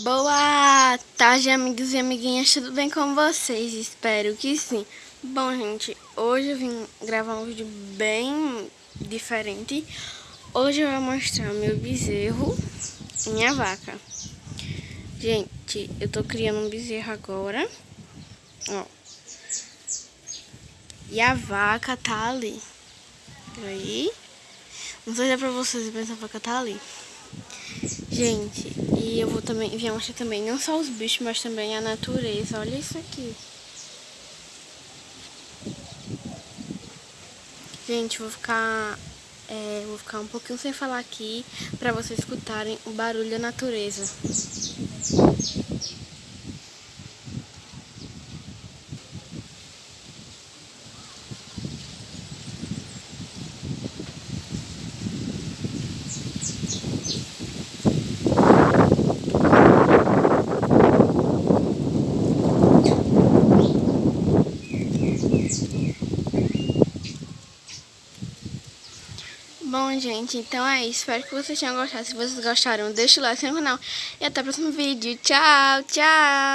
Boa tarde, amigos e amiguinhas, tudo bem com vocês? Espero que sim. Bom, gente, hoje eu vim gravar um vídeo bem diferente. Hoje eu vou mostrar meu bezerro e minha vaca. Gente, eu tô criando um bezerro agora, ó. E a vaca tá ali. Aí, não sei se é pra vocês, mas a vaca tá ali. Gente, e eu vou também, vim mostrar também não só os bichos, mas também a natureza. Olha isso aqui. Gente, vou ficar, é, vou ficar um pouquinho sem falar aqui para vocês escutarem o barulho da natureza. Bom, gente, então é isso. Espero que vocês tenham gostado. Se vocês gostaram, deixa o like no canal. E até o próximo vídeo. Tchau, tchau!